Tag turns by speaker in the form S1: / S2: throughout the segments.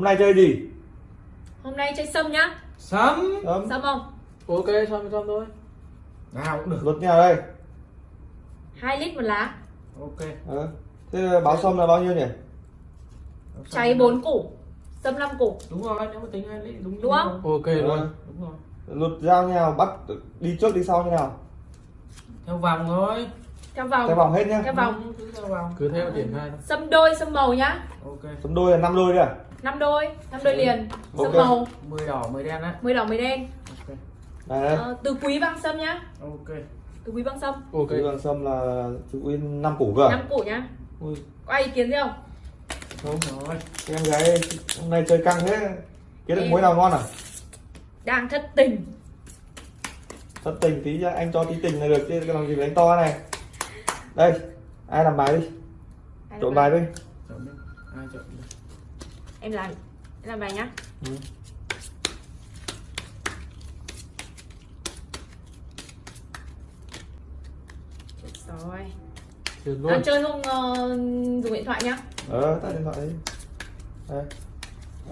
S1: hôm nay chơi gì?
S2: Hôm nay chơi sâm nhá.
S1: Sớm.
S2: Sâm. Không?
S3: ok xong xong thôi. Nào cũng được.
S1: Luật nhà đây.
S2: 2 lít một lá.
S3: Ok.
S1: Ờ. thế báo sâm là bao nhiêu nhỉ?
S2: Cháy 4 củ. Sâm 5 củ.
S3: Đúng rồi nếu mà tính hai lít đúng
S2: Đúng không?
S3: ok
S1: Ờ.
S3: luôn đúng rồi.
S1: Luật giao như nào? Bắt đi trước đi sau như nào?
S3: Theo vòng thôi.
S2: Theo vòng.
S1: Theo vòng hết nhá.
S2: Theo vòng.
S3: Cứ theo vòng. Cứ theo triển khai thôi.
S2: Sâm đôi, sâm màu nhá.
S3: Ok.
S1: Sâm đôi là năm đôi đấy à
S2: 5 đôi 5 đôi liền. Sâm
S1: Ok.
S2: màu.
S3: 10 đỏ 10 đen á.
S2: 10 đỏ 10 đen.
S3: Ok.
S1: Này đây.
S2: Ờ, Từ quý băng sâm nhá.
S3: Ok.
S2: Từ quý băng sâm.
S3: Ok.
S1: okay. vâng sâm là chú in năm củ cơ à?
S2: 5 củ nhá.
S1: Ui,
S2: Có ai ý kiến gì không?
S1: không
S3: rồi.
S1: Em gái hôm nay chơi căng thế. Kiếm được mối nào ngon à?
S2: Đang thất tình.
S1: Thất tình tí cho anh cho tí tình là được chứ cái làm gì phải đánh to này. Đây ai làm bài đi? Trộn bài đi.
S3: Chọn đi. Ai chọn đi
S2: Em làm Em làm bài nhá.
S1: Ừ.
S2: Rồi. Đang
S3: luôn
S2: chơi không ờ, dùng điện thoại nhá.
S1: Ờ tắt điện thoại đi. Đây.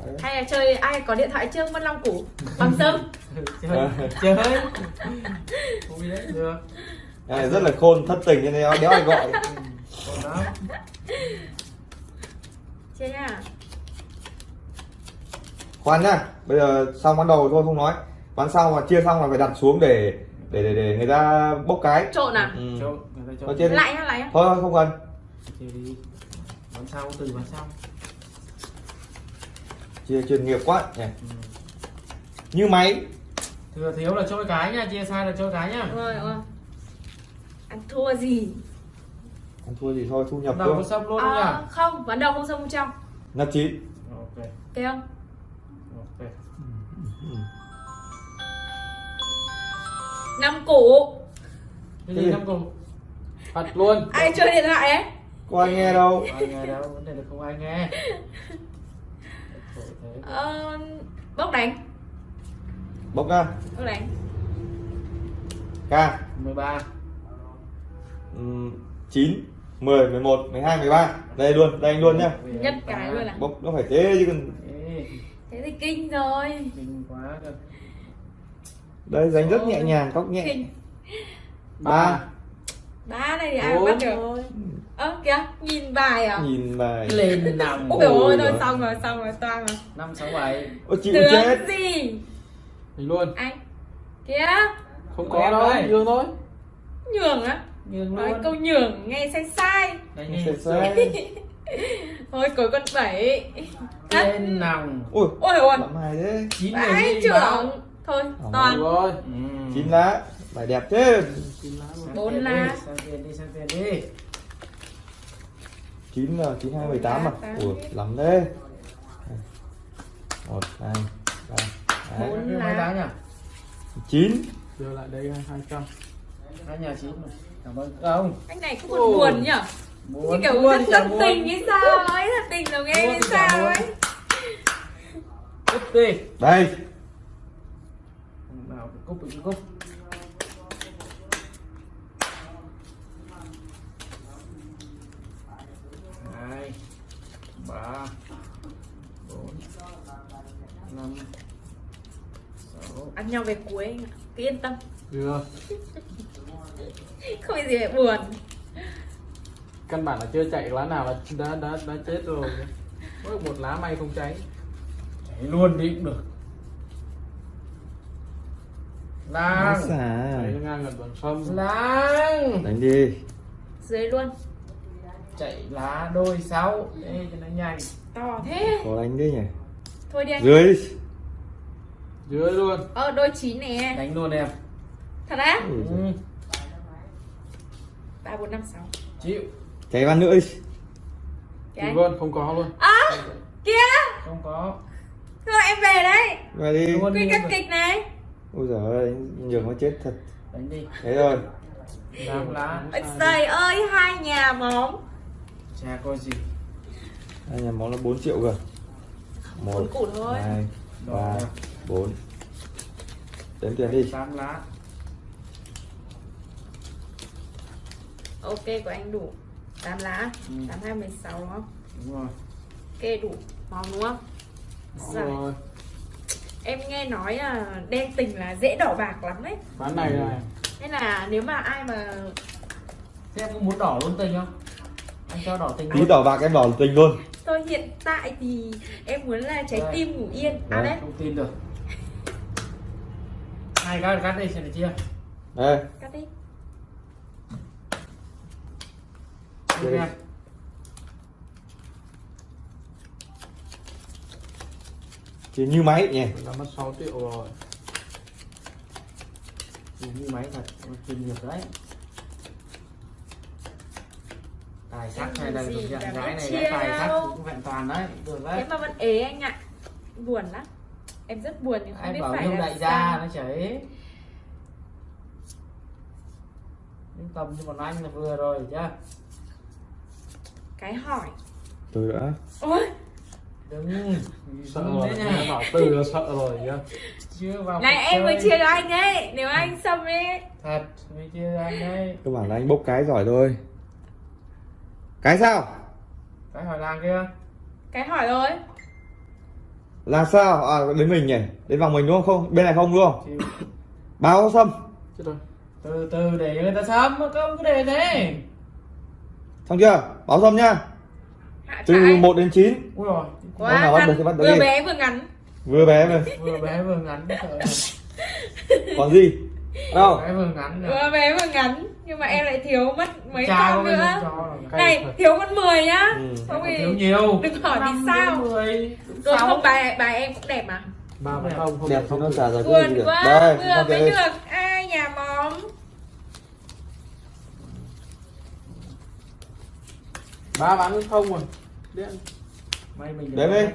S1: Đấy.
S2: Hay là chơi ai có điện thoại chưa? Mất 5 củ. Bằng sâm
S3: chơi chơi. Không biết đấy được.
S1: Này rất là khôn thất tình cho nên đéo ai gọi.
S3: Còn đó
S2: Chia nhá
S1: khoan nhá bây giờ xong ván đầu thôi không nói. Ván sau mà chia xong là phải đặt xuống để để để, để người ta bốc cái.
S2: Trộn à?
S1: ừ. chia đi.
S2: Lại nhá, lại nhá.
S1: Thôi thôi, không cần.
S3: Chơi đi. Bắn sau từ bắn sau
S1: chia chuyên nghiệp quá. Nhỉ
S3: ừ.
S1: như máy.
S3: Thừa thiếu là trôi cái nha chia sai là trôi cái nhá
S2: rồi, rồi. Ăn thua gì?
S1: ăn thua gì thôi thu nhập
S3: đầu có
S1: thôi
S3: sâm luôn không
S2: À,
S3: nhá
S2: không, ván đầu không sâm không trong.
S1: Năm chín.
S3: Ok.
S2: Ok không? 5 củ.
S3: Cái gì năm cùng thật luôn.
S2: Ai chơi điện thoại ấy?
S1: có ai nghe đâu?
S3: Ai nghe đâu? Vấn đề là không ai nghe.
S2: Ờ, bốc đánh.
S1: Bốc ra
S2: Bốc đánh.
S1: Ca
S3: 13
S1: um, 9 10 11 12 13 đây luôn đây anh luôn nhá.
S2: Nhất cái luôn à?
S1: Bốc nó phải thế chứ còn
S3: Ê,
S2: Thế thì kinh rồi.
S3: Kinh quá cơ
S1: đây đánh rất nhẹ nhàng góc nhẹ. Ba.
S2: Ba. Này thì ai mà bắt được? Ơ kìa, nhìn bài à?
S1: nhìn bài.
S3: Lên nằm.
S2: Ôi ôi,
S1: Ôi
S2: thôi xong rồi, xong rồi, toang rồi.
S3: Năm sáu bảy.
S1: Ôi chịu
S2: Tướng
S1: chết.
S2: gì?
S3: mình luôn.
S2: Anh. Kìa,
S3: không
S1: Có
S3: đâu dương thôi.
S2: Nhường á?
S3: Nhường
S2: Nói
S3: luôn.
S2: câu nhường nghe sai sai.
S3: Đây đi
S1: Sai sai.
S2: Thôi cuối con bảy.
S3: Lên nằm.
S1: Ui
S2: Ôi ôi.
S1: Làm hài thế.
S3: Chín người
S2: trưởng Thôi,
S1: Ồ.
S2: toàn.
S3: rồi
S1: chín lá bài đẹp thế.
S2: Bốn lá.
S1: chín là chín hai mười tám à?
S2: Tám.
S1: ủa lắm thế. Một hai ba
S2: Bốn.
S1: đấy.
S3: Lá. nhỉ?
S1: Chín.
S3: Đưa lại đây hai trăm. Hai nhà chín mà. Cảm ơn. Không.
S2: Anh này cũng còn buồn nhở
S3: muốn
S2: kiểu
S3: muốn
S2: rất tình như sao? Ấy Thật tình là nghe
S3: Buồn
S2: như sao ấy.
S1: Đây
S3: cúp bị cúp hai ba bốn năm sáu.
S2: Ăn nhau về cuối anh ạ. Cứ yên tâm.
S3: Được.
S2: Không có gì phải buồn.
S3: Căn bản là chưa chạy lá nào là đã đã đã chết rồi. Mỗi một lá may không cháy. Cháy luôn đi cũng được lang
S1: xả
S3: cháy ngang gần bằng sông. Lang
S1: đánh đi.
S2: Dưới luôn.
S3: Chạy lá đôi sáu. Đây cho nó nhanh.
S2: To thế.
S1: Có đánh đi nhỉ?
S2: Thôi đi anh.
S1: Dưới. Đi.
S3: dưới luôn.
S2: Ờ đôi chín nè.
S3: Đánh luôn em.
S2: Thật á?
S3: Ừ.
S1: giời.
S2: ba bốn năm sáu.
S3: Chịu.
S1: Cháy văn nữa đi.
S3: Chịu
S2: anh
S3: luôn không có luôn.
S2: À Kìa.
S3: Không có.
S2: Thôi em về đấy.
S1: Về đi.
S2: Quy
S3: đi
S2: các kịch này
S1: ôi giời ơi nhường nó chết thật.
S3: Đánh đi.
S1: Thế rồi
S3: làm lá.
S2: Trời ơi hai nhà bóng
S3: chả có gì?
S1: Anh nhà món là 4 triệu cơ. Một
S2: Bốn củ thôi.
S1: hai ba bốn. Đếm tiền đi.
S3: Tám lá.
S2: Ok của anh đủ 8 lá.
S3: Ừ.
S2: 8 2 16 đúng không?
S3: đúng rồi.
S2: Ok đủ Màu đúng không? Dạ.
S3: rồi
S2: Em nghe nói là đen tình là dễ đỏ bạc lắm đấy.
S3: Ván này này
S2: Nên là nếu mà ai mà
S4: Thế em có muốn đỏ luôn tình không? Anh cho đỏ tình
S1: tí đỏ bạc em đỏ tình luôn.
S2: Tôi hiện tại thì em muốn là trái
S4: Đây.
S2: tim ngủ yên. À
S1: Đấy.
S4: Không tin được. Hai cái cắt đi xem được chưa?
S1: đây.
S2: Cắt đi.
S4: Đưa
S1: chỉ như máy nhỉ
S3: là mất 6 triệu rồi.
S4: Dùng như máy thật, chuyên nghiệp đấy. Tài sắc này đây, công nhận
S2: cả
S4: gái này gái tài sắc cũng vẹn toàn đấy, được
S2: Thế
S4: đấy
S2: mà vẫn ế anh ạ. Buồn lắm. Em rất buồn nhưng không
S4: Ai
S2: biết
S4: bảo
S2: phải
S4: đại gia nó chảy Nhưng tầm như bọn anh là vừa rồi chưa?
S2: Cái hỏi.
S1: Tôi đã.
S2: Ôi,
S4: Đừng
S3: sợ rồi bảo từ là sợ rồi nhá.
S4: Chưa vào
S2: này em mới chia cho anh ấy Nếu anh xâm ấy
S4: Thật, mới chia cho anh đây
S1: cơ bản là anh bốc cái giỏi thôi. Cái sao?
S4: Cái hỏi làng kia.
S2: Cái hỏi rồi.
S1: Là sao? À đến mình nhỉ? Đến vòng mình đúng không? Không bên này không đúng không?
S4: Chịu.
S1: báo xâm?
S3: Chết rồi.
S4: Từ từ để người ta sớm không cứ để thế.
S1: Xong chưa? Báo xâm nhá
S2: Hạ
S1: từ
S2: trái
S1: 1 đến 9
S4: ui rồi.
S1: Hôm nào bắt được thì bắt được
S2: Vừa
S1: đi.
S2: bé vừa ngắn.
S1: Vừa bé mà.
S4: Vừa bé vừa ngắn.
S1: Còn gì? Đâu?
S4: Bé vừa ngắn nè.
S2: Vừa bé vừa ngắn. Nhưng mà em lại thiếu mất mấy
S4: có
S2: con
S4: cái
S2: nữa.
S4: rồi.
S2: Này, thiếu con 10 nhá.
S1: Ừ.
S2: Không thì
S4: thiếu nhiều.
S2: đừng hỏi vì sao. Rồi
S4: sáu.
S2: không bài bài em cũng đẹp mà.
S3: Ba không không
S1: đẹp
S3: không
S1: nó trả gì
S2: Buồn
S1: được?
S2: quá
S1: đây
S2: Vừa mới
S1: đây
S2: được. Ai nhà móm
S3: ba bán không rồi Điện.
S4: May mình
S1: Đếm đi.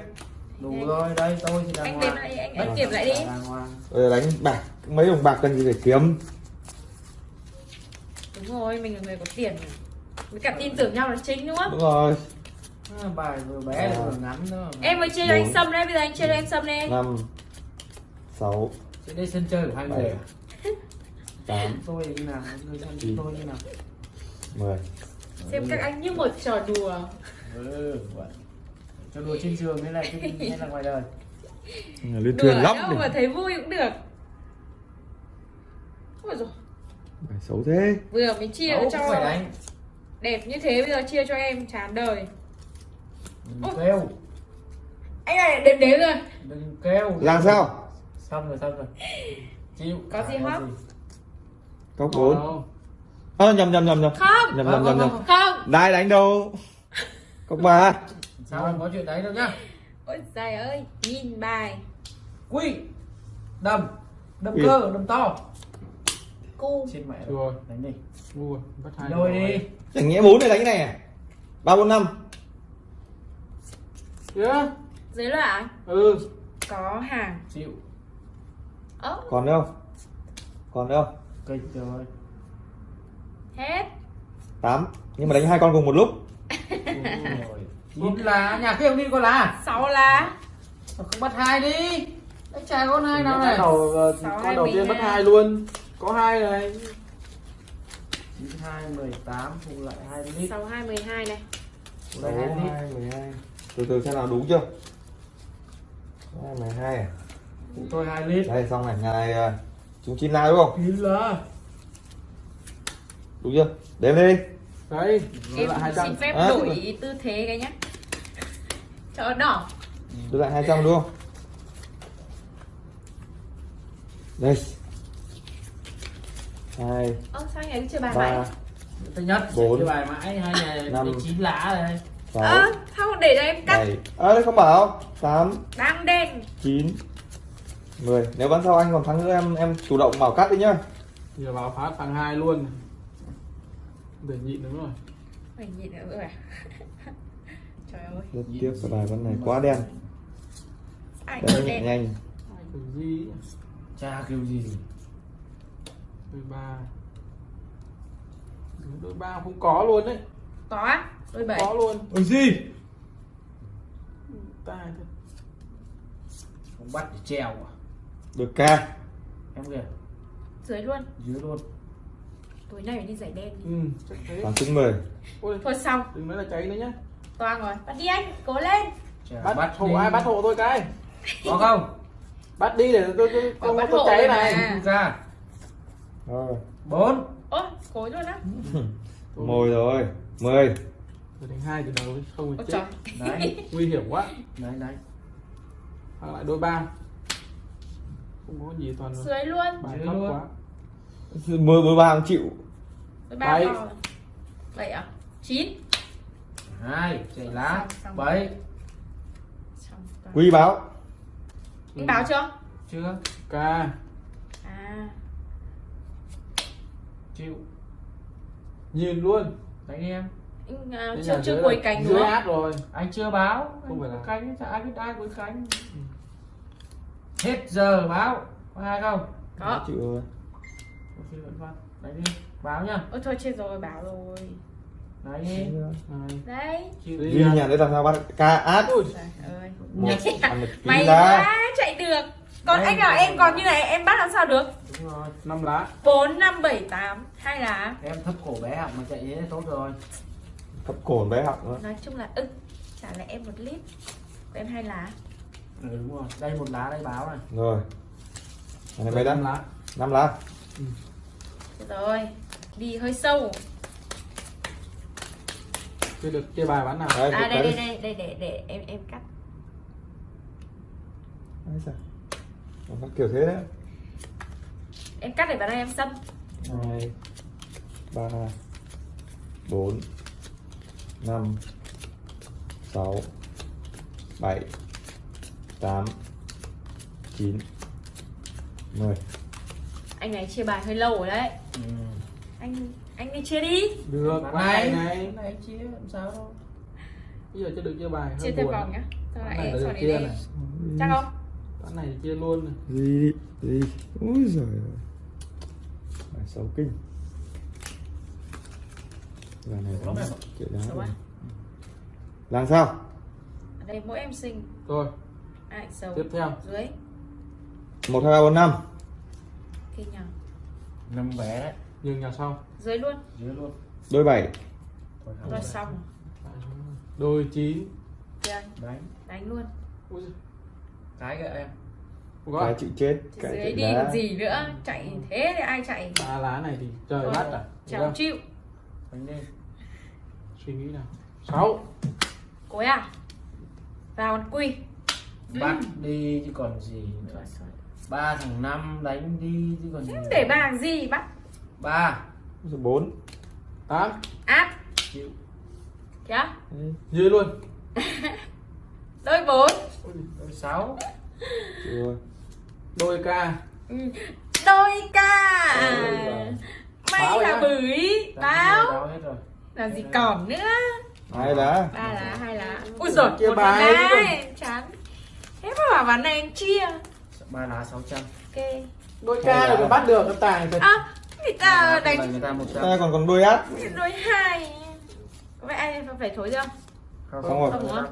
S4: đủ rồi đây tôi thì đàng
S2: Anh đếm lại, anh- anh kiểm lại đi.
S1: giờ đánh bạc mấy đồng bạc cần gì phải kiếm
S2: Đúng rồi, mình là người có tiền. Với cả tin tưởng nhau là chính đúng không?
S1: đúng rồi
S4: À, bài vừa bé lại vừa ngắn nữa
S2: Em mới anh
S1: Bốn.
S2: Sâm đây, bây giờ anh cho em Sâm đi
S1: năm sáu
S4: Trên đây sân chơi của hai người à?
S1: tám
S4: tôi như nào tôi như nào
S1: mười
S2: Xem các anh như một trò đùa.
S4: Ừ cho đùa trên giường hay là trên hay là ngoài đời.
S1: Lên
S2: Đùa
S1: thuyền lắm
S2: đâu mà thấy vui cũng được. Ôi
S1: phải xấu thế.
S2: Vừa mới chia
S4: cũng
S2: cho
S4: phải đánh.
S2: Đẹp như thế bây giờ chia cho em chán đời.
S4: Đừng kêu.
S2: Anh này đếm đếm rồi.
S4: Đừng kêu.
S1: Làm sao?
S4: Xong rồi xong rồi. Chịu.
S2: Có gì hóc?
S1: cốc
S3: Có
S1: bốn ơ nhầm nhầm nhầm nhầm.
S2: Không,
S1: nhầm nhầm nhầm nhầm.
S2: Không
S1: đai đánh đâu? Cốc ba.
S4: Sao không có chuyện đấy đâu nhá?
S2: Ôi trời ơi, nhìn bài.
S4: Quy đâm
S1: Ui.
S4: cơ đâm to.
S2: Cu.
S4: Trên mẹ.
S3: Rồi.
S4: đánh đi.
S3: Rồi bắt hai
S4: đôi
S3: rồi.
S4: đi.
S1: Chẳng nghĩa bốn này đánh cái này à? Ba bốn năm.
S3: Yeah.
S2: Dưới là anh
S3: ừ.
S2: Có hàng.
S4: Chịu.
S2: Ơ,
S1: còn đâu còn đâu
S4: kịch rồi
S2: hết.
S1: Tám. Nhưng mà đánh hai con cùng một lúc.
S4: Chín lá nhà kia không đi con lá
S2: sáu lá
S4: không bắt hai đi. Đánh trai con hai nào này.
S3: Đầu ờ,
S2: Sáu
S3: con đầu tiên bắt hai luôn. Có hai này.
S4: Chín hai mười tám phụ lại hai lít
S2: sáu hai mười hai này.
S4: Lại hai
S1: mười hai. Từ từ xem nào đúng chưa? Hai mười hai à?
S4: Phụ tôi hai lít
S1: đây xong này. Ngày à, chúng chín lá đúng không?
S4: Chín lá
S1: đúng chưa? Đếm đi.
S3: Đấy
S2: Em
S3: lại
S2: xin phép
S1: À,
S2: đổi tư thế cái nhá. Cho đỏ.
S1: Đưa lại hai trăm đúng không? Đây. Hai
S2: Ơ sao anh ấy chưa bài
S1: ba
S2: mãi?
S4: Thứ nhất
S1: Bốn.
S4: bài mãi hai nhà
S1: Năm.
S4: đến chín lá rồi
S1: sáu
S2: Ơ sao không để cho em cắt?
S1: bảy. À, đây không bảo. Tám
S2: Đang đen.
S1: chín mười. Nếu bắn sau anh còn thắng nữa em em chủ động bảo cắt đi nhá.
S3: Giờ vào phát thằng hai luôn để nhịn đúng rồi.
S2: Phải nhịn nữa rồi à? Trời ơi.
S1: Rất tiếc cái bài bắn này quá đen.
S2: Ai
S1: đen
S2: đen?
S1: nhanh.
S3: Cái gì?
S4: Cha kêu gì?
S3: Đôi ba. Đôi ba không có luôn đấy.
S2: Có á? Đôi bảy.
S3: Có luôn.
S4: Ôi gì?
S3: Thật.
S4: không bắt để treo à?
S1: Được ca.
S4: Em kìa.
S2: Dưới luôn.
S4: Dưới luôn
S2: Tối nay phải đi giải đen đi.
S3: Ừ chắc thế.
S1: Thắng trứng mười
S3: ôi
S2: Thôi xong.
S3: đừng nói là cháy nữa nhá.
S2: Toang rồi Bắt đi anh Cố lên.
S4: Chả
S3: bắt,
S4: bắt
S3: hộ
S4: đi.
S3: ai bắt hộ tôi cái.
S4: Có không?
S3: Bắt đi để tôi tôi tôi
S2: bắt
S3: tôi
S2: hộ
S3: cháy này.
S4: ra.
S1: Rồi.
S4: Bốn.
S2: Ôi cối luôn á.
S1: Mồi rồi mười.
S3: Rồi đánh hai từ đầu không
S2: ôi
S3: thì
S2: trời.
S3: Chết
S4: đấy.
S3: Nguy hiểm quá.
S4: Đấy đấy.
S3: Hoặc lại đôi ba. Không có gì toàn
S2: dưới luôn.
S3: bài
S4: Dưới luôn.
S3: quá
S1: mười mười ba không chịu
S3: Bảy.
S2: vậy à? Chín.
S4: Hai chạy lá bảy.
S1: Quý báo.
S2: Anh báo chưa?
S4: Chưa.
S3: Ca.
S2: À.
S4: Chịu.
S3: Nhìn luôn.
S4: Đánh em.
S2: Anh à,
S3: Thế
S2: chưa chưa
S3: là-
S2: cánh không?
S3: át rồi.
S4: Anh chưa báo.
S3: Không phải là-
S4: cánh ai biết ai với cánh. Hết giờ báo. Có hai không?
S2: Có.
S1: Chịu rồi
S4: đánh đi báo nhá.
S2: Ôi thôi chết rồi báo rồi.
S4: Đánh đi.
S2: Đấy.
S3: Đi.
S1: nhà đấy làm sao bắt ca át
S3: Ui,
S1: ra
S2: quá chạy được. Còn anh bảo em còn như này em bắt làm sao được?
S4: Đúng rồi
S3: năm lá.
S2: Bốn năm bảy tám hai lá.
S4: Em thấp cổ bé học mà chạy thế tốt rồi.
S1: Thấp cổ bé học nữa
S2: nói chung là ưng trả lại em một lít. Của em hai lá.
S4: Ừ đúng rồi. Đây một lá đây báo này.
S1: Rồi. Này mấy
S3: lá.
S1: năm lá
S2: Được rồi đi hơi sâu.
S3: Chưa được chia bài bán nào?
S1: Đấy,
S2: à đây đây đây đây để để em em cắt.
S1: Đấy sao? Nó kiểu thế đấy.
S2: Em cắt để vào đây em xâm.
S1: Hai ba bốn năm sáu bảy tám chín mười
S2: anh này chia bài hơi lâu rồi đấy.
S4: Ừ.
S2: anh anh đi chia đi.
S3: Được
S4: này.
S3: Này
S4: này chia làm sao đâu.
S3: Bây giờ chưa được chia bài
S2: chia thêm
S3: buồn.
S2: vòng nhá.
S3: Ván này là
S2: sau
S3: được
S2: này
S3: chia
S2: đi.
S3: này.
S2: Chắc không?
S3: Ván này chia luôn này.
S1: gì gì ui giời ơi. Bài xấu kinh. Bài này
S4: ạ.
S1: kiểu đá
S2: à?
S1: làm sao?
S2: Ở đây mỗi em sinh.
S3: Rồi
S2: ai sầu
S3: tiếp theo.
S2: Dưới.
S1: Một hai ba bốn năm
S2: kinh nhờ
S4: năm vé đấy.
S3: Nhường nhà sau.
S2: Dưới luôn.
S4: Dưới luôn.
S1: Đôi bảy.
S4: Phải.
S2: xong.
S3: Đôi chín.
S2: Kìa,
S4: đánh.
S2: Đánh luôn.
S3: Ui
S4: cái kìa em.
S1: Cái
S3: gọi
S1: chịu chết
S2: Chứ
S1: cái
S2: dưới đi
S1: đá.
S2: gì nữa? Chạy thế thì ai chạy?
S3: Ba lá này thì trời bắt à? không?
S2: chịu.
S4: Đánh đi.
S3: Suy nghĩ nào. Sáu.
S2: Cối à? Vào con quy.
S4: Bắt đi chứ còn gì nữa. Ba thằng năm đánh đi chứ còn
S2: để bàn gì bắt
S4: ba.
S1: Số bốn.
S3: Tám.
S2: Áp.
S4: Chịu.
S2: Kìa
S3: dưới luôn.
S2: Đôi bốn.
S4: Đôi sáu.
S1: Chịu rồi.
S3: Đôi ca.
S2: Ừ. đôi ca. May là bưởi báo.
S4: rồi.
S2: Làm gì còn nữa?
S1: Hai lá.
S2: Ba lá hai lá. Ui giời một
S3: bài
S2: lá chán. Thế mà bảo ván này anh chia
S4: ba lá sáu trăm.
S2: Ok.
S3: Đôi ca là phải bắt được cái tài phải
S2: à người ta
S4: đánh người ta
S1: ta còn còn đôi át
S2: đôi hai. Có phải anh phải thối chưa?
S4: Không
S1: Xong rồi.
S4: không
S2: Không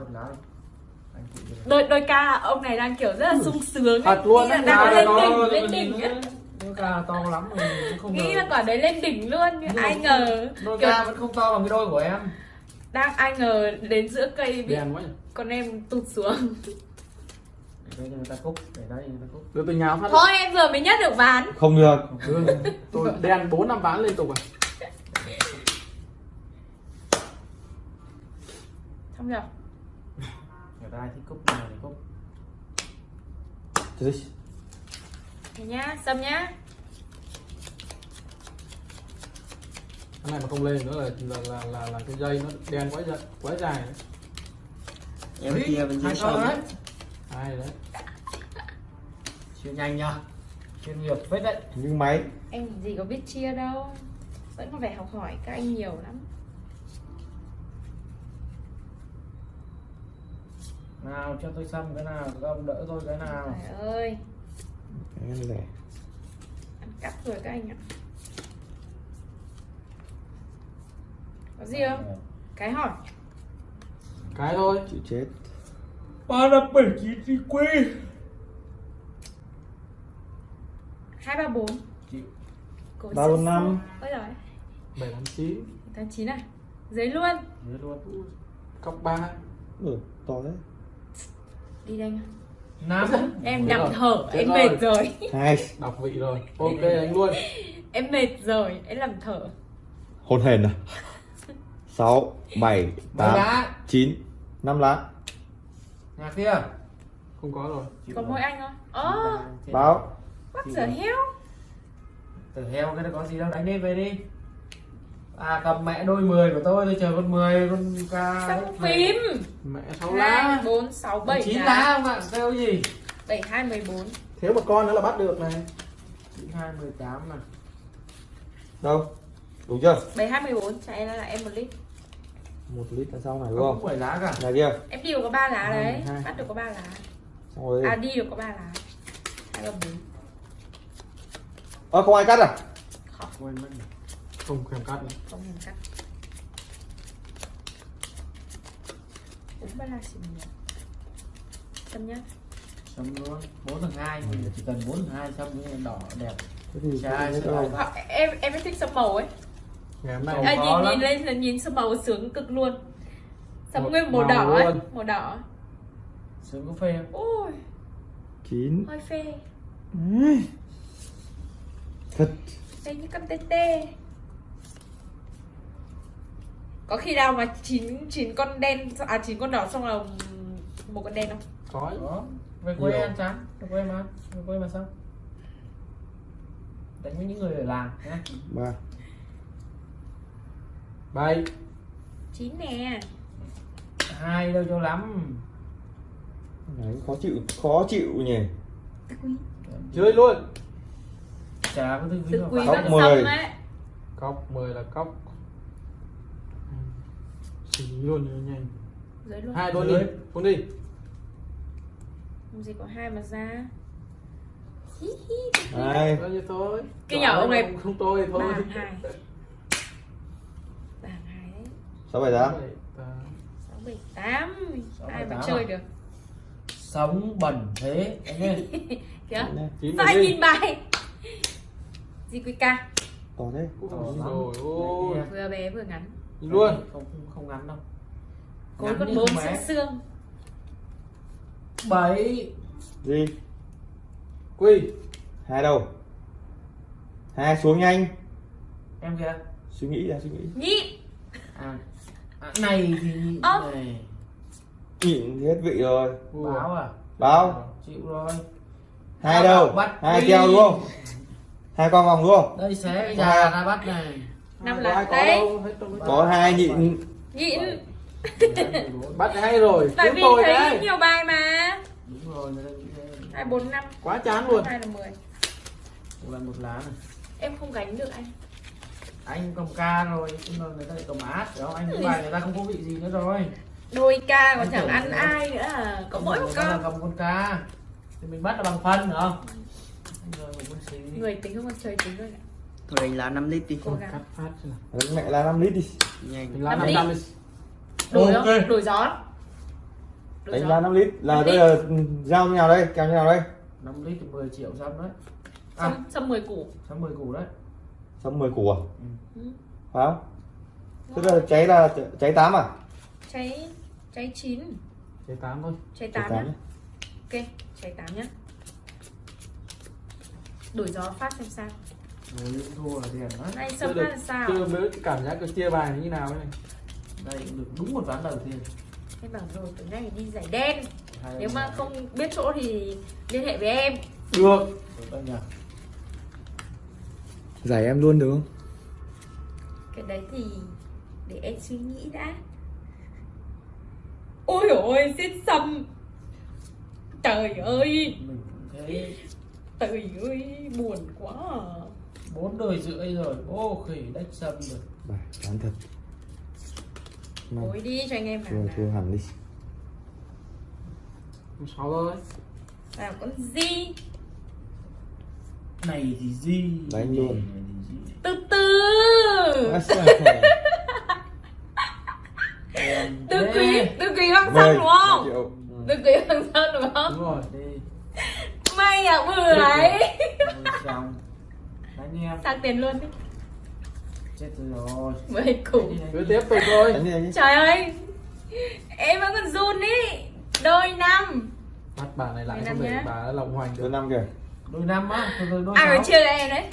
S4: chịu được.
S2: đôi đôi ca ông này đang kiểu rất là sung sướng
S3: thật luôn
S2: là đang
S3: nào
S2: lên
S3: là
S2: đỉnh
S3: nó-
S2: lên đỉnh
S4: đôi ca to lắm không
S2: nghĩ là quả đấy lên đỉnh luôn nhưng ai ngờ.
S4: đôi ca vẫn không to bằng cái đôi của em.
S2: Đang ai ngờ đến giữa cây bị
S3: đèn quá nhỉ.
S2: con em tụt xuống
S4: để đây cho người ta cúc. Để đây cho người ta cúc.
S3: Được nháo phát
S2: thôi em vừa mới nhất được ván.
S1: Không được.
S3: Được. Tôi đèn bốn năm ván liên tục à
S2: xong chưa?
S4: Người ta thích cúc nào thì cúc.
S1: Thế
S2: thế nhá xâm nhá.
S3: Cái này mà không lên nữa là là là là, là cái dây nó đen quá dài quá dài đấy.
S4: em kia bên dưới sông. đấy
S3: hai đấy?
S4: Chia nhanh nhá chuyên nghiệp phết đấy.
S1: Nhưng máy.
S2: Em gì có biết chia đâu. Vẫn còn phải học hỏi các anh nhiều lắm.
S4: Nào cho tôi xăm cái nào các ông đỡ tôi cái nào.
S2: Trời ơi.
S1: Cái này rẻ.
S2: Ăn cắp rồi các anh ạ. Có gì không? cái hỏi.
S3: Cái thôi.
S1: Chịu chết
S4: ba năm bảy chín thì quy
S2: hai ba bốn.
S4: Chịu
S2: Cố
S1: Ba bốn
S2: sức
S1: năm.
S2: sức. ôi rồi
S3: bảy tám chín.
S2: Tháng chín à? Giấy luôn.
S4: Dưới luôn.
S3: Cọc ba.
S1: Ừ, to đấy
S2: đi đây nhá
S4: năm.
S2: Em nằm thở,
S3: Chết
S2: em
S3: rồi.
S2: mệt rồi.
S1: hai
S3: đọc vị rồi. Ok anh luôn.
S2: Em mệt rồi, em làm thở.
S1: Hôn hền à? Sáu bảy
S4: mấy
S1: tám
S4: lá
S1: chín năm lá
S4: nhà kia
S3: không có rồi.
S2: Có mỗi anh thôi Ồ,
S1: báo.
S2: What the hell?
S4: Tử heo cái nó có gì đâu đánh đi về đi. À cầm mẹ đôi 10 của tôi tôi chờ con 10 con ca
S2: Xong phím
S3: mẹ sáu
S2: 2,
S3: lá
S2: 4, 6, 7
S4: chín lá không ạ? Kêu gì?
S2: 7, 2, 14
S3: thiếu một con nữa là bắt được này.
S4: Chín hai mười tám này
S1: đâu? Đúng chưa?
S2: 7, 2, 14 Trả em là em một lít
S1: một lít là xong này đúng
S4: không
S1: không?
S4: bảy lá cả.
S1: Này kia.
S2: Em đi được có 3 lá đấy.
S1: Hai, hai.
S2: Bắt được có 3 lá.
S1: Xong rồi
S2: À đi được có 3 lá. 2, 3, 4
S1: ơ không ai cắt à?
S4: Quên mất rồi.
S3: không thèm cắt nữa.
S2: Không hình cắt. Uống ba la xỉn nhỉ Xem nhá.
S4: Xong luôn. Bốn thằng hai chỉ cần bốn thằng hai xong cái đỏ đẹp.
S1: Thế thì
S4: Chà,
S1: không.
S2: Họ- Em em thích sâm màu ấy
S3: ngày hôm nay
S2: à, nhìn,
S4: lắm.
S2: nhìn lên là nhìn sâm màu sướng cực luôn.
S3: Một
S2: nguyên màu
S3: màu
S2: đỏ ấy?
S3: luôn.
S2: Màu đỏ.
S4: Sướng có phê không?
S2: Ôi.
S1: Chín.
S2: Hơi phê.
S1: Thật.
S2: Đây như con tê tê. Có khi nào mà chín chín con đen À chín con đỏ xong là một con đen không?
S3: có.
S4: Có. Về quê ăn chán về quê mà? Về quê mà sao? Đánh với những người ở làng nhé
S1: ba
S3: bảy
S2: Chín nè.
S4: Hai đâu cho lắm.
S1: Đấy, khó chịu khó chịu nhỉ.
S3: Chơi luôn.
S4: Chả có duy
S2: quý
S1: Cốc mười.
S2: xong ấy.
S3: Cốc 10 là cốc xử lý luôn cho nhanh.
S2: Luôn.
S3: Hai đôi đi.
S4: Dưới.
S3: cuốn đi.
S2: Làm gì có hai mà ra. Hí
S1: hai.
S3: Bao nhiêu thôi?
S2: Cái nhỏ ông này-
S3: không, không tôi thôi.
S2: Ba hai Ba hàng hai đấy
S1: sáu bảy tám.
S2: Sáu bảy tám. Ai mà chơi
S4: à?
S2: được.
S4: Sống bẩn thế
S2: kìa. Sao anh nhìn bài. Gì quý ca?
S1: To thế.
S2: Vừa bé vừa ngắn.
S3: Nhìn luôn.
S4: không không, không ngắn đâu.
S2: Cối
S4: Ngắn
S2: con
S4: như
S2: bốn xương xương.
S4: Bảy.
S1: Gì?
S3: Quy.
S1: Hai đâu hai xuống nhanh.
S4: Em kìa.
S1: Suy nghĩ ra suy nghĩ.
S2: Nhị.
S4: À, à này thì
S2: Ơ.
S4: này.
S1: Hết vị rồi.
S4: Báo à?
S1: Báo.
S4: Chịu rồi.
S1: Hai đâu hai
S4: đi.
S1: keo đúng không hai con vòng đúng không
S4: đây xé già ra bắt này.
S2: Năm
S3: có
S2: đấy.
S1: có hai nhịn.
S2: Nhịn.
S3: Bắt hay rồi.
S2: Tại vì
S3: tôi
S2: thấy
S3: đấy.
S2: nhiều bài mà.
S4: Đúng rồi
S2: hai bốn năm.
S3: Quá chán luôn.
S2: Hai là mười.
S4: Một lần một lá này.
S2: Em không gánh được anh
S4: anh cầm ca rồi nhưng mà người ta lại cầm át đó anh cái bài người ta không có vị gì nữa rồi.
S2: Đôi ca còn chẳng ăn ai nữa à? Có mỗi một con.
S4: cầm con ca. Thì mình bắt là bằng phân không? Xí
S2: người tính không? Còn chơi tính rồi.
S5: Thôi đánh lá 5 lít đi.
S2: Cố gắng.
S3: Cắt phát xem nào?
S1: Đánh mẹ là 5 lít đi.
S5: Nhanh.
S2: Năm
S3: năm
S2: lít.
S3: năm
S2: đổi
S4: Ok.
S2: không đổi gió. Đổi
S1: đánh
S2: gió.
S1: ra 5 lít. Là bây giờ giao như nào đây? Kèo như nào đây?
S4: 5 lít thì 10 triệu xong đấy. À.
S2: xong xong mười củ.
S4: Xong 10 củ đấy
S1: xong 10 củ à?
S2: Ừ.
S1: phải không? Tức là cháy là cháy 8 à?
S2: Cháy cháy chín.
S3: Chế tám thôi.
S2: Cháy
S1: cháy
S2: tám
S1: tám
S2: nhá.
S1: Nhá.
S2: ok cháy tám nhá. Đổi gió phát xem sao.
S4: Rồi những thua là tiền đấy.
S2: Này sâm
S3: được-
S2: phát là sao?
S3: chưa cảm giác cái chia bài như nào ấy. Này
S4: đây cũng được đúng một ván đầu tiên.
S2: Em bảo rồi tối nay đi giải đen.
S4: Hai
S2: nếu mà không biết chỗ thì liên hệ với em.
S3: Được.
S4: Nhỉ
S1: giải em luôn được không?
S2: Cái đấy thì để em suy nghĩ đã. Ôi ôi xít sâm trời ơi.
S4: Mình cũng thấy
S2: trời ơi buồn quá. À.
S4: bốn đời rưỡi rồi ô khỉ đách sâm rồi
S1: bài chán thật. Năm.
S2: Cối đi cho anh em
S1: thua thua hẳn đi.
S3: Sáu thôi
S2: nào con gì
S4: này thì gì
S1: Đánh luôn.
S2: Từ từ. Từ quý từ quý
S1: Mười,
S2: sơn đúng không? Từ quý hoàng sơn đúng không?
S3: Đúng rồi
S4: đi.
S2: May à bữa ấy.
S4: Rồi xong đánh em.
S2: Sang tiền luôn đi.
S4: Chết rồi. Đi, đi,
S3: cứ
S4: đi.
S3: tiếp tục thôi.
S1: Đi đi.
S2: Trời ơi. Em vẫn còn run ý. Đôi năm.
S3: Bắt bà này lại không để bà lộng hoành
S1: đôi
S3: được
S1: năm kìa
S4: đôi năm á thôi đôi
S2: ai phải chia cho em đấy.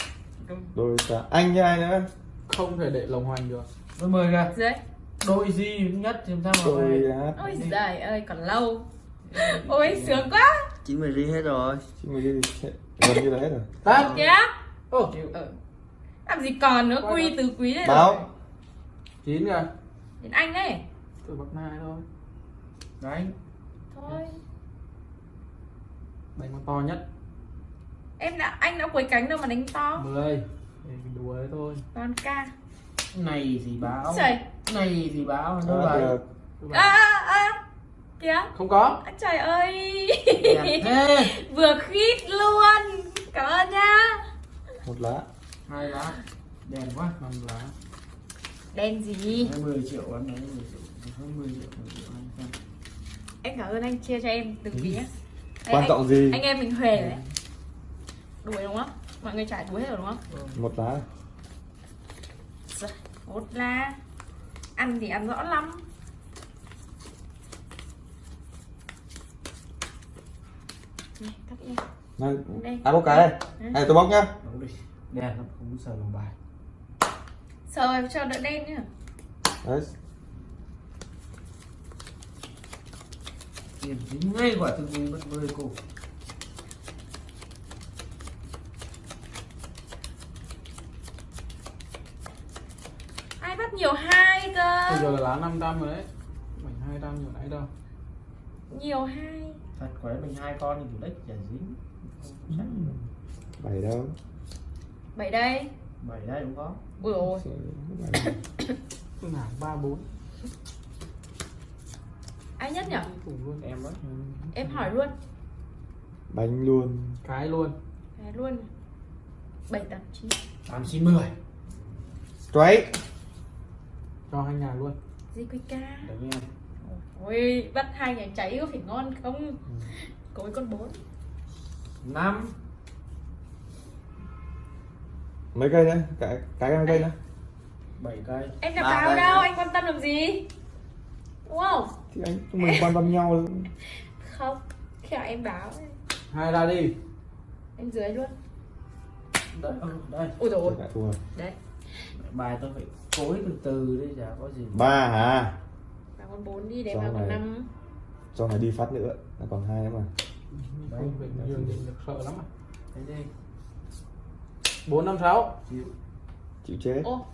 S1: Đôi sáu anh với ai nữa?
S3: Không thể để lộng hoành được.
S4: Đôi mười kìa.
S2: Dưới
S4: đôi gì nhất thì làm sao mà
S1: đôi
S2: ôi giời ơi còn lâu. Ôi sướng quá.
S5: Chín mười ri hết rồi.
S1: Chín mươi đi gần như là hết rồi.
S3: Tát.
S2: Kìa
S3: ô
S2: ừ. làm gì còn nữa quy từ quý này
S1: báo.
S3: Chín kìa.
S2: Đến anh đấy
S3: tôi bậc hai thôi.
S4: Đấy.
S2: Thôi.
S3: Đánh con to nhất
S2: em đã anh đã quấy cánh đâu mà đánh to.
S3: Mười. Để đùa đấy thôi.
S2: Con ca.
S4: Này thì báo.
S2: Trời.
S4: Này thì báo
S1: kìa.
S3: Tôi
S2: à,
S3: bảo,
S2: à, à. kìa.
S3: Không có.
S2: À, trời ơi. Vừa khít luôn. Cảm ơn nha.
S1: Một lá.
S4: Hai lá. Đèn quá.
S3: Năm lá.
S2: Đen gì?
S4: Đấy, 10 triệu ăn đấy 10 triệu. Hơn 10 triệu 10 triệu xem.
S2: em cảm ơn anh chia cho em từng tí nhé
S1: quan
S2: anh-
S1: trọng gì?
S2: anh em mình huề đấy đuổi đúng không? Mọi người trả đuổi hết rồi đúng không?
S1: Một lá.
S2: Giời, một là ăn thì ăn rõ lắm. Này
S1: này
S2: Đây.
S1: ai bóc cái. Đây này tôi bóc nhá.
S4: Đèn nó không sờ lòng bài.
S2: Sờ em cho đỡ đen nhá.
S1: Đấy.
S4: Tiền dính ngay quả từng người mất mười cô
S2: bắt nhiều hai
S3: bây
S2: cơ
S3: giờ là lá 500 rồi đấy. Mình 200 nhiều nãy đâu.
S2: Nhiều hai.
S4: Thật quái mình hai con thì chủ đích chả dính. Không
S1: bảy đâu.
S2: Bảy đây.
S4: Bảy đây cũng có.
S2: Ui ôi.
S3: Cứ nào ba bốn.
S2: Ai nhất nhở
S4: em đó
S2: em hỏi luôn.
S1: Bánh luôn.
S3: Cái luôn.
S2: Đấy, luôn. Bảy tám chín.
S4: Tám chín mười.
S1: Straight
S3: cho hai nhà luôn.
S2: Gì quy ca.
S4: Đấy
S2: ôi bắt hai nhà cháy có phải ngon không? Có cái con bốn.
S4: Năm.
S1: Mấy cây nữa cái cái mấy cây nữa
S4: bảy cây.
S2: Em báo
S5: đây
S2: đâu
S5: nữa.
S2: anh quan tâm làm gì? Không
S1: thì anh chúng mình quan tâm nhau.
S2: Không khi nào em báo.
S3: Hai ra đi.
S2: Em dưới luôn.
S4: Đây. Ừ, đây
S2: rồi
S1: Lại thua.
S2: đấy
S4: bài tôi phải cối từ từ đấy chả có gì
S1: ba hả?
S2: Vào con bốn đi để vào con năm.
S1: cho này đi phát nữa là còn hai nữa mà.
S3: Sợ lắm à.
S4: Thế đi.
S3: Bốn năm sáu.
S4: Chịu.
S1: Chịu chết.
S2: Ô.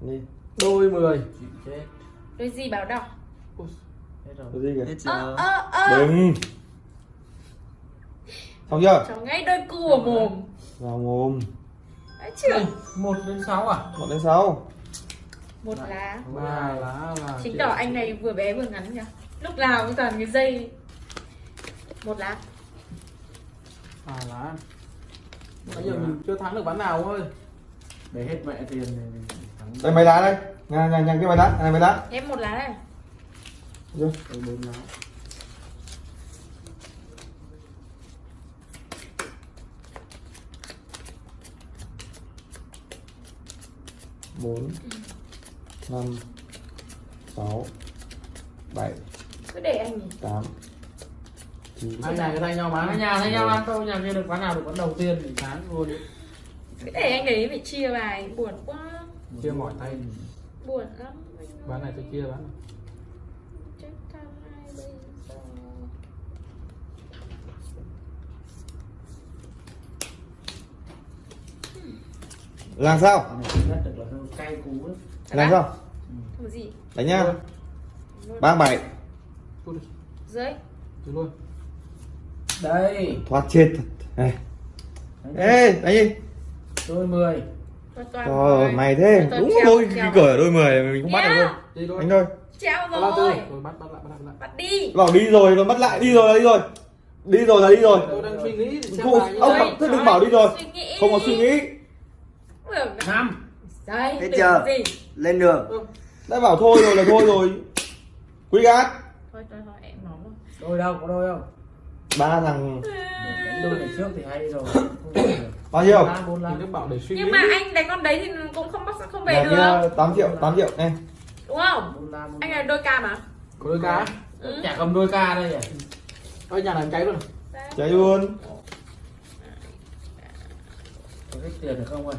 S1: Đi.
S3: Đôi 10
S4: chịu chết.
S2: Đôi gì báo đỏ?
S3: Ui,
S4: hết rồi.
S1: Có gì kìa?
S5: Hết chưa?
S2: Ơ ơ
S1: đừng. Xong chưa?
S2: Cho ngay đôi cu ở mồm.
S1: Vào mồm
S2: chưa
S4: một đến sáu à?
S1: Một đến sáu.
S2: Một lá.
S3: ba lá là
S2: chính
S3: chị-
S2: tỏ anh này vừa bé vừa ngắn nhỉ lúc nào cũng toàn cái dây. Một lá.
S3: Ba lá. Bây giờ mình chưa thắng được ván nào ơi
S4: để hết mẹ tiền thì mình thắng
S1: đây mấy lá đây? Nhà nhà nhà cái mấy lá. Này mấy lá.
S2: Em một lá này?
S4: Đây, bốn lá
S1: bốn năm sáu bảy
S2: cứ để anh nhỉ
S1: tám chín.
S3: Hai nhà cái tay nhau mà
S4: Hai nhà thấy nhau ăn thôi nhà kia được quán nào được quán đầu tiên thì
S3: tháng luôn đi.
S2: Cứ để anh đấy bị chia bài. Buồn quá.
S3: Chia mỏi tay.
S2: Buồn lắm.
S3: Ván này tôi chia ván này.
S2: chết tham hai bây giờ
S1: làm sao
S4: Cay cú ấy.
S1: Làm sao
S2: Thằng gì.
S1: Đánh nhá. Ba bảy.
S2: Dưới.
S3: Luôn.
S4: Đây.
S1: Thoát chết thật. Này. Ê đánh đi.
S4: Đôi mười.
S1: Trời
S2: rồi.
S1: ơi, mày thế. Đúng đôi
S2: treo.
S1: cái cửa ở đôi mười mình không bắt được luôn
S3: đi thôi
S1: đánh
S2: treo rồi.
S3: rồi bắt bắt lại bắt lại bắt lại.
S2: Bắt đi.
S1: Bảo đi rồi rồi bắt lại đi rồi đi rồi. Đi rồi là đi rồi.
S3: Tôi đang suy nghĩ
S1: Không, ông thế đừng bảo đi rồi. Không có suy nghĩ.
S4: Năm
S2: đây
S5: Hết chưa?
S2: gì.
S5: Lên đường.
S3: Ừ,
S1: đã bảo thôi rồi là thôi rồi. Quý gác
S2: thôi thôi thôi em nói rồi
S4: đôi đâu có đôi không?
S1: Ba thằng.
S4: Đánh đôi này trước thì hay rồi.
S1: Bao nhiêu?
S3: Bảo để suy
S2: nhưng mà anh đánh con đấy thì cũng không bắt không về được.
S1: kia 8 triệu 8 triệu này
S2: đúng không? Anh là đôi ca mà.
S3: Có đôi cá
S2: ừ.
S4: chả cầm đôi ca đây nhỉ?
S3: Ôi nhà này cháy luôn.
S1: Cháy luôn.
S4: Có ít tiền được không ơi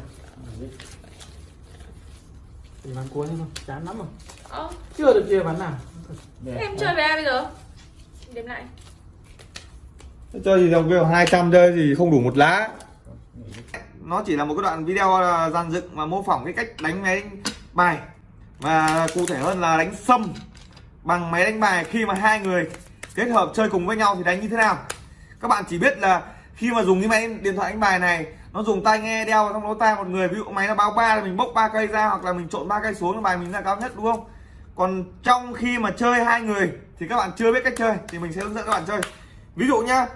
S3: thì ván cuối thôi chán lắm rồi.
S2: Ơ,
S3: chưa được chia ván nào?
S4: Đẹp.
S2: em chơi với ai bây giờ? Đếm lại.
S1: chơi gì dòng kêu 200 chơi thì không đủ một lá. Nó chỉ là một cái đoạn video là dàn dựng và mô phỏng cái cách đánh máy đánh bài. Và cụ thể hơn là đánh sâm bằng máy đánh bài khi mà hai người kết hợp chơi cùng với nhau thì đánh như thế nào. Các bạn chỉ biết là khi mà dùng cái máy điện thoại đánh bài này nó dùng tai nghe đeo vào trong lỗ tai một người ví dụ máy nó báo ba thì mình bốc ba cây ra hoặc là mình trộn ba cây xuống bài mình là cao nhất đúng không? Còn trong khi mà chơi hai người thì các bạn chưa biết cách chơi thì mình sẽ hướng dẫn các bạn chơi. Ví dụ nhá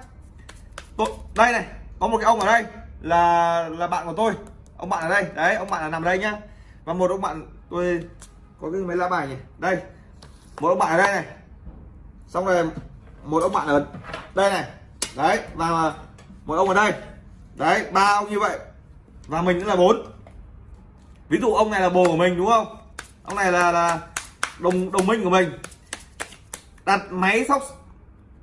S1: tôi, đây này có một cái ông ở đây là là bạn của tôi. Ông bạn ở đây đấy ông bạn là nằm ở đây nhá. Và một ông bạn tôi có cái máy lá bài nhỉ? Đây một ông bạn ở đây này. Xong rồi một ông bạn ở đây này. Đấy và một ông ở đây đấy ba ông như vậy? Và mình cũng là bốn. Ví dụ ông này là bồ của mình, đúng không? Ông này là là đồng đồng minh của mình. Đặt máy sóc,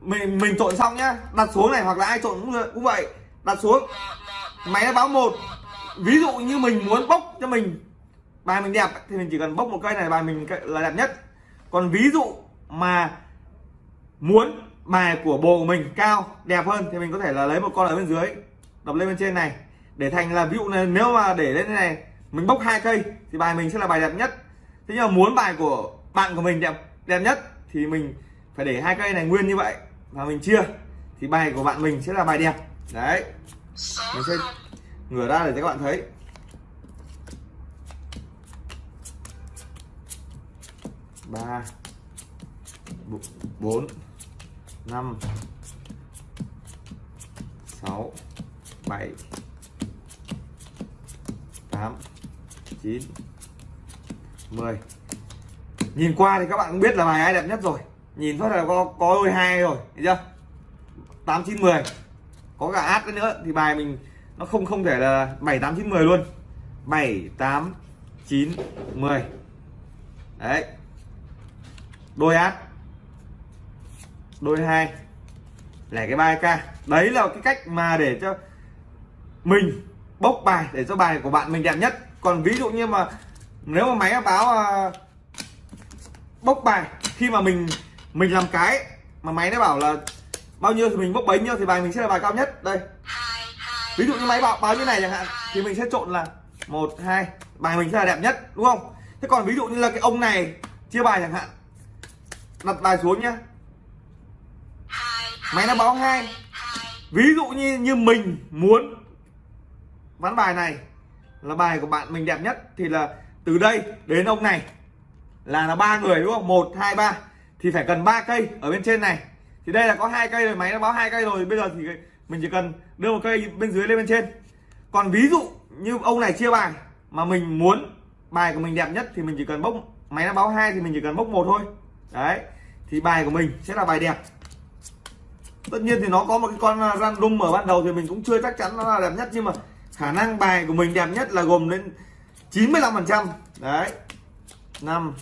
S1: mình mình trộn xong nhá. Đặt xuống này, hoặc là ai trộn cũng cũng vậy. Đặt xuống. Máy nó báo một. Ví dụ như mình muốn bốc cho mình bài mình đẹp, thì mình chỉ cần bốc một cây này, bài mình là đẹp nhất. Còn ví dụ mà muốn bài của bồ của mình cao, đẹp hơn, thì mình có thể là lấy một con ở bên dưới đập lên bên trên này. Để thành là ví dụ này, nếu mà để lên thế này, mình bốc hai cây, thì bài mình sẽ là bài đẹp nhất. Thế nhưng mà muốn bài của bạn của mình đẹp đẹp nhất, thì mình phải để hai cây này nguyên như vậy, và mình chia. Thì bài của bạn mình sẽ là bài đẹp. Đấy. Mình sẽ ngửa ra để cho các bạn thấy. Ba, bốn, năm 7 8 9 10 Nhìn qua thì các bạn cũng biết là bài ai đẹp nhất rồi. Nhìn thôi là có có đôi hai rồi, thấy chưa? 8 9 10 Có cả át nữa thì bài mình nó không không thể là 7 8 9 10 luôn. 7 8 9 10 Đấy. Đôi át Đôi hai. Lẻ cái 3k đấy là cái cách mà để cho mình bốc bài để cho bài của bạn mình đẹp nhất. Còn ví dụ như mà nếu mà máy báo uh, bốc bài khi mà mình mình làm cái mà máy nó bảo là bao nhiêu thì mình bốc bấy nhiêu thì bài mình sẽ là bài cao nhất. Đây. Ví dụ như máy báo báo như này chẳng hạn thì mình sẽ trộn là một hai bài mình sẽ là đẹp nhất đúng không? Thế còn ví dụ như là cái ông này chia bài chẳng hạn đặt bài xuống nhá. Máy nó báo hai. Ví dụ như như mình muốn ván bài này là bài của bạn mình đẹp nhất. Thì là từ đây đến ông này là là ba người, đúng không? Một, hai, ba. Thì phải cần ba cây ở bên trên này. Thì đây là có hai cây rồi, máy nó báo hai cây rồi. Bây giờ thì mình chỉ cần đưa một cây bên dưới lên bên trên. Còn ví dụ như ông này chia bài mà mình muốn bài của mình đẹp nhất thì mình chỉ cần bốc, máy nó báo hai thì mình chỉ cần bốc một thôi. Đấy. Thì bài của mình sẽ là bài đẹp. Tất nhiên thì nó có một cái con à, random ở ban đầu thì mình cũng chưa chắc chắn nó là đẹp nhất. Nhưng mà khả năng bài của mình đẹp nhất là gồm đến 95 phần trăm. Đấy. 5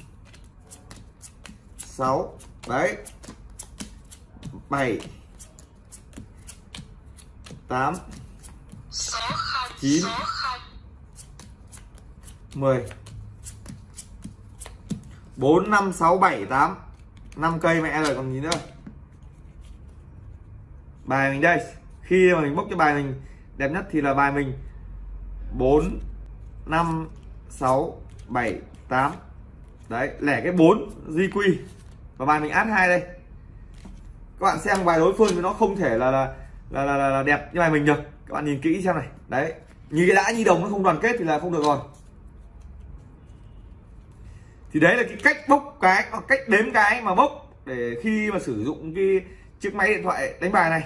S1: 6 đấy. 7 8 9 10 4 5 6 7 8 5 cây mẹ rồi còn gì nữa? Bài mình đây. Khi mà mình bốc cái bài mình đẹp nhất thì là bài mình. 4 5 6 7 8 đấy lẻ cái 4 di quy và bài mình át hai đây. Các bạn xem bài đối phương thì nó không thể là là là, là, là, là đẹp như bài mình được. Các bạn nhìn kỹ xem này. Đấy như cái đã nhi đồng nó không đoàn kết thì là không được rồi. Thì đấy là cái cách bốc cái hoặc cách đếm cái mà bốc để khi mà sử dụng cái chiếc máy điện thoại đánh bài này.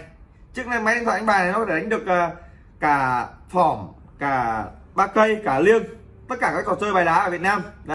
S1: Chiếc này máy điện thoại đánh bài này nó có thể đánh được uh, cả phỏm cả ba cây, cả liêng, tất cả các trò chơi bài đá ở Việt Nam đấy.